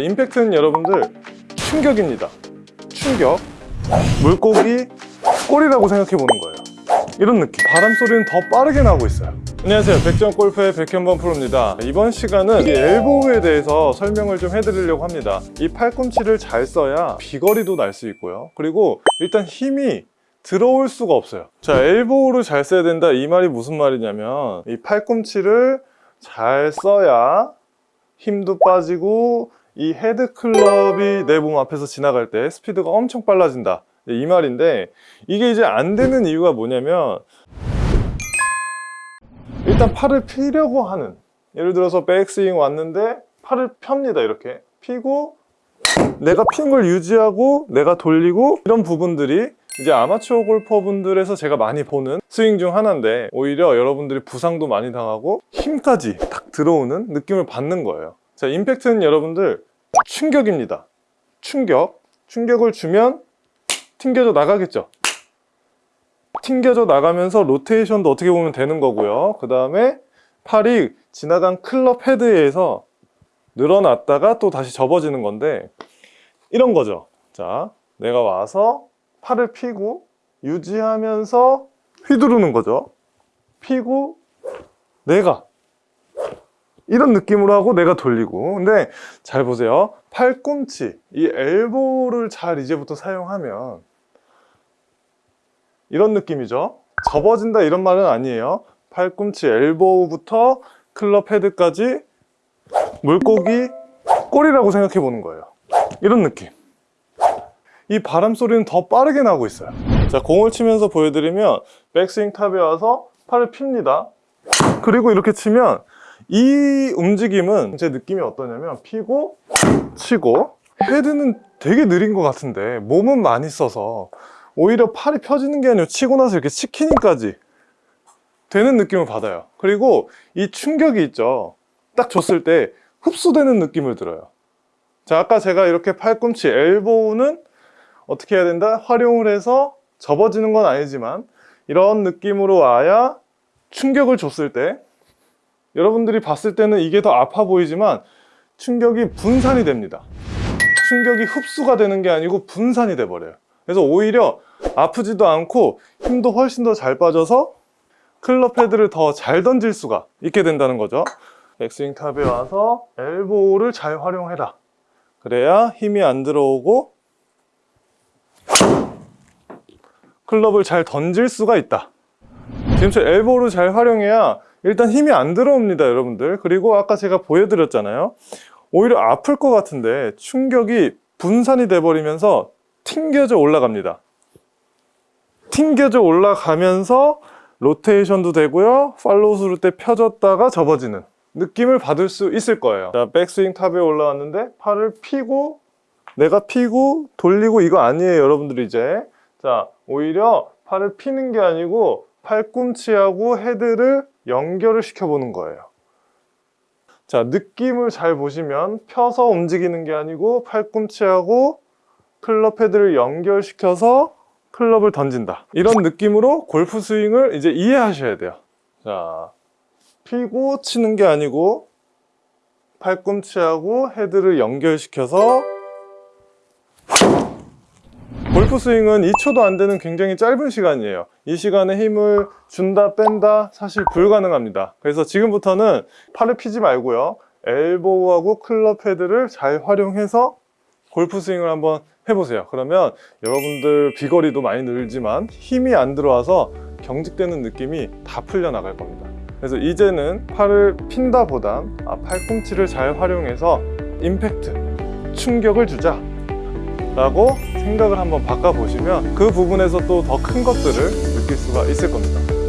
자, 임팩트는 여러분들 충격입니다. 충격. 물고기 꼬리라고 생각해 보는 거예요. 이런 느낌. 바람 소리는 더 빠르게 나고 있어요. 안녕하세요. 백전 골프의 백현범 프로입니다. 이번 시간은 이 엘보우에 대해서 설명을 좀 해드리려고 합니다. 이 팔꿈치를 잘 써야 비거리도 날 수 있고요. 그리고 일단 힘이 들어올 수가 없어요. 자, 엘보우를 잘 써야 된다. 이 말이 무슨 말이냐면 이 팔꿈치를 잘 써야 힘도 빠지고 이 헤드 클럽이 내 몸 앞에서 지나갈 때 스피드가 엄청 빨라진다. 이 말인데 이게 이제 안 되는 이유가 뭐냐면 일단 팔을 피려고 하는 예를 들어서 백스윙 왔는데 팔을 폅니다 이렇게 피고 내가 핀 걸 유지하고 내가 돌리고 이런 부분들이 이제 아마추어 골퍼분들에서 제가 많이 보는 스윙 중 하나인데 오히려 여러분들이 부상도 많이 당하고 힘까지 탁 들어오는 느낌을 받는 거예요 자 임팩트는 여러분들 충격입니다. 충격. 충격을 주면 튕겨져 나가겠죠. 튕겨져 나가면서 로테이션도 어떻게 보면 되는 거고요. 그 다음에 팔이 지나간 클럽 헤드에서 늘어났다가 또 다시 접어지는 건데 이런 거죠. 자 내가 와서 팔을 피고 유지하면서 휘두르는 거죠. 피고 내가 이런 느낌으로 하고 내가 돌리고. 근데 잘 보세요. 팔꿈치 이 엘보를 잘 이제부터 사용하면 이런 느낌이죠. 접어진다 이런 말은 아니에요. 팔꿈치 엘보우부터 클럽 헤드까지 물고기 꼬리라고 생각해 보는 거예요. 이런 느낌. 이 바람 소리는 더 빠르게 나고 있어요. 자 공을 치면서 보여드리면 백스윙 탑에 와서 팔을 핍니다. 그리고 이렇게 치면 이 움직임은 제 느낌이 어떠냐면 피고 치고 헤드는 되게 느린 것 같은데 몸은 많이 써서 오히려 팔이 펴지는 게 아니라 치고 나서 이렇게 치키닝까지 되는 느낌을 받아요. 그리고 이 충격이 있죠. 딱 줬을 때 흡수되는 느낌을 들어요. 자 아까 제가 이렇게 팔꿈치 엘보우는 어떻게 해야 된다? 활용을 해서 접어지는 건 아니지만 이런 느낌으로 와야 충격을 줬을 때 여러분들이 봤을 때는 이게 더 아파 보이지만 충격이 분산이 됩니다. 충격이 흡수가 되는 게 아니고 분산이 돼 버려요. 그래서 오히려 아프지도 않고 힘도 훨씬 더 잘 빠져서 클럽 헤드를 더 잘 던질 수가 있게 된다는 거죠. 백스윙 탑에 와서 엘보우를 잘 활용해라. 그래야 힘이 안 들어오고 클럽을 잘 던질 수가 있다. 지금처럼 엘보우를 잘 활용해야 일단 힘이 안 들어옵니다 여러분들. 그리고 아까 제가 보여드렸잖아요. 오히려 아플 것 같은데 충격이 분산이 돼 버리면서 튕겨져 올라갑니다. 튕겨져 올라가면서 로테이션도 되고요. 팔로우 스루 때 펴졌다가 접어지는 느낌을 받을 수 있을 거예요. 자 백스윙 탑에 올라왔는데 팔을 피고 내가 피고 돌리고 이거 아니에요 여러분들 이제. 자 오히려 팔을 피는 게 아니고 팔꿈치하고 헤드를 연결을 시켜보는 거예요. 자 느낌을 잘 보시면 펴서 움직이는 게 아니고 팔꿈치하고 클럽 헤드를 연결시켜서 클럽을 던진다. 이런 느낌으로 골프 스윙을 이제 이해하셔야 돼요. 자 피고 치는 게 아니고 팔꿈치하고 헤드를 연결시켜서 골프 스윙은 2초도 안 되는 굉장히 짧은 시간이에요. 이 시간에 힘을 준다 뺀다 사실 불가능합니다. 그래서 지금부터는 팔을 피지 말고요. 엘보우하고 클럽 헤드를 잘 활용해서 골프 스윙을 한번 해보세요. 그러면 여러분들 비거리도 많이 늘지만 힘이 안 들어와서 경직되는 느낌이 다 풀려 나갈 겁니다. 그래서 이제는 팔을 핀다 보단 아, 팔꿈치를 잘 활용해서 임팩트, 충격을 주자 라고 생각을 한번 바꿔보시면 그 부분에서 또 더 큰 것들을 느낄 수가 있을 겁니다